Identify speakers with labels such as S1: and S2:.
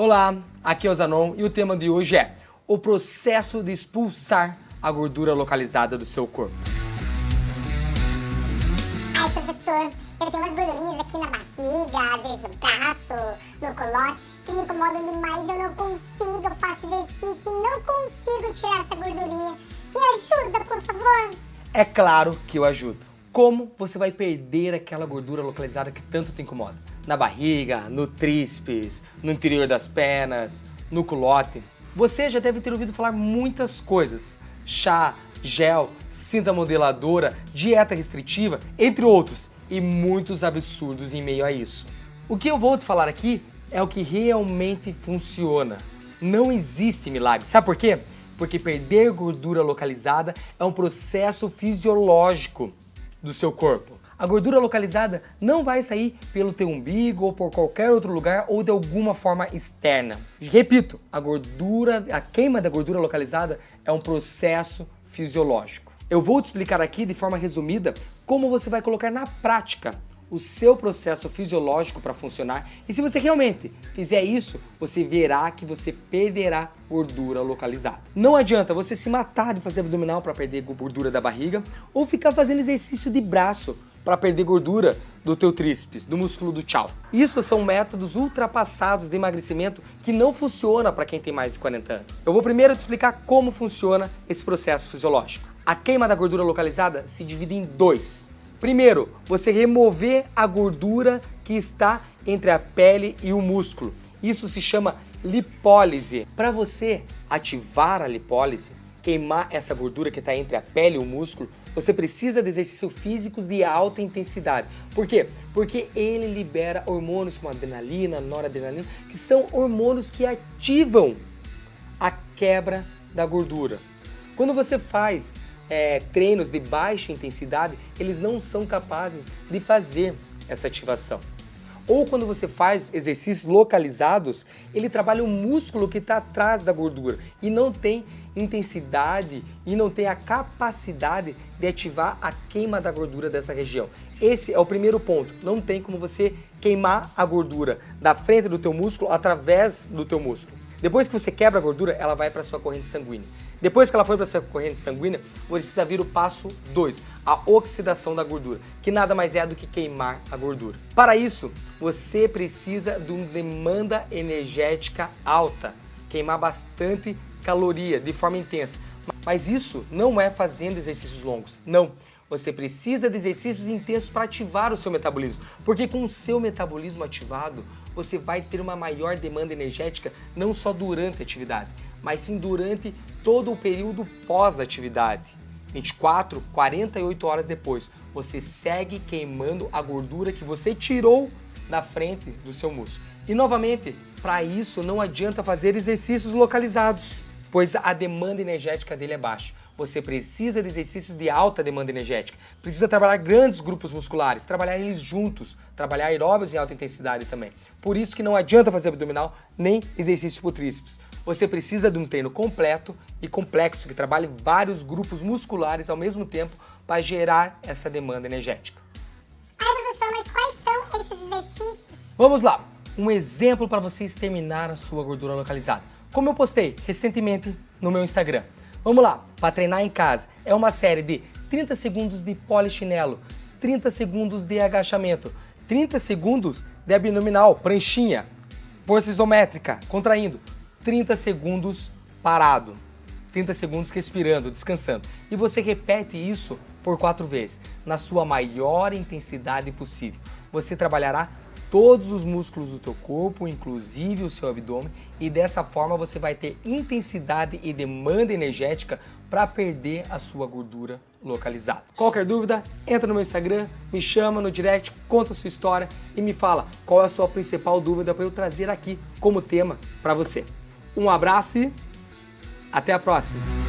S1: Olá, aqui é o Zanon e o tema de hoje é o processo de expulsar a gordura localizada do seu corpo.
S2: Ai, professor, eu tenho umas gordurinhas aqui na barriga, às vezes no braço, no colote, que me incomodam demais, eu não consigo, eu faço exercício e não consigo tirar essa gordurinha. Me ajuda, por favor.
S1: É claro que eu ajudo. Como você vai perder aquela gordura localizada que tanto te incomoda? Na barriga, no tríceps, no interior das pernas, no culote. Você já deve ter ouvido falar muitas coisas. Chá, gel, cinta modeladora, dieta restritiva, entre outros. E muitos absurdos em meio a isso. O que eu vou te falar aqui é o que realmente funciona. Não existe milagre. Sabe por quê? Porque perder gordura localizada é um processo fisiológico do seu corpo. A gordura localizada não vai sair pelo teu umbigo ou por qualquer outro lugar ou de alguma forma externa. Repito, a gordura, a queima da gordura localizada é um processo fisiológico. Eu vou te explicar aqui de forma resumida como você vai colocar na prática o seu processo fisiológico para funcionar e se você realmente fizer isso, você verá que você perderá gordura localizada. Não adianta você se matar de fazer abdominal para perder gordura da barriga ou ficar fazendo exercício de braço para perder gordura do teu tríceps, do músculo do tchau. Isso são métodos ultrapassados de emagrecimento que não funcionam para quem tem mais de 40 anos. Eu vou primeiro te explicar como funciona esse processo fisiológico. A queima da gordura localizada se divide em dois. Primeiro, você remover a gordura que está entre a pele e o músculo. Isso se chama lipólise. Para você ativar a lipólise, queimar essa gordura que está entre a pele e o músculo, você precisa de exercícios físicos de alta intensidade. Por quê? Porque ele libera hormônios como adrenalina, noradrenalina, que são hormônios que ativam a quebra da gordura. Quando você faz é, treinos de baixa intensidade, eles não são capazes de fazer essa ativação. Ou quando você faz exercícios localizados, ele trabalha o músculo que está atrás da gordura e não tem intensidade e não tem a capacidade de ativar a queima da gordura dessa região. Esse é o primeiro ponto. Não tem como você queimar a gordura da frente do teu músculo através do teu músculo. Depois que você quebra a gordura, ela vai para a sua corrente sanguínea. Depois que ela foi para essa corrente sanguínea, precisa vir o passo 2, a oxidação da gordura, que nada mais é do que queimar a gordura. Para isso, você precisa de uma demanda energética alta, queimar bastante caloria de forma intensa. Mas isso não é fazendo exercícios longos, não. Você precisa de exercícios intensos para ativar o seu metabolismo, porque com o seu metabolismo ativado, você vai ter uma maior demanda energética não só durante a atividade, mas sim durante todo o período pós-atividade. 24, 48 horas depois, você segue queimando a gordura que você tirou da frente do seu músculo. E novamente, para isso não adianta fazer exercícios localizados, pois a demanda energética dele é baixa. Você precisa de exercícios de alta demanda energética. Precisa trabalhar grandes grupos musculares, trabalhar eles juntos, trabalhar aeróbios em alta intensidade também. Por isso que não adianta fazer abdominal nem exercício por tríceps. Você precisa de um treino completo e complexo que trabalhe vários grupos musculares ao mesmo tempo para gerar essa demanda energética.
S2: Ai, professor, mas quais são esses exercícios?
S1: Vamos lá! Um exemplo para você exterminar a sua gordura localizada. Como eu postei recentemente no meu Instagram. Vamos lá, para treinar em casa. É uma série de 30 segundos de polichinelo, 30 segundos de agachamento, 30 segundos de abdominal, pranchinha, força isométrica, contraindo, 30 segundos parado, 30 segundos respirando, descansando. E você repete isso por quatro vezes, na sua maior intensidade possível. Você trabalhará todos os músculos do teu corpo, inclusive o seu abdômen, e dessa forma você vai ter intensidade e demanda energética para perder a sua gordura localizada. Qualquer dúvida, entra no meu Instagram, me chama no direct, conta a sua história e me fala qual é a sua principal dúvida para eu trazer aqui como tema para você. Um abraço e até a próxima!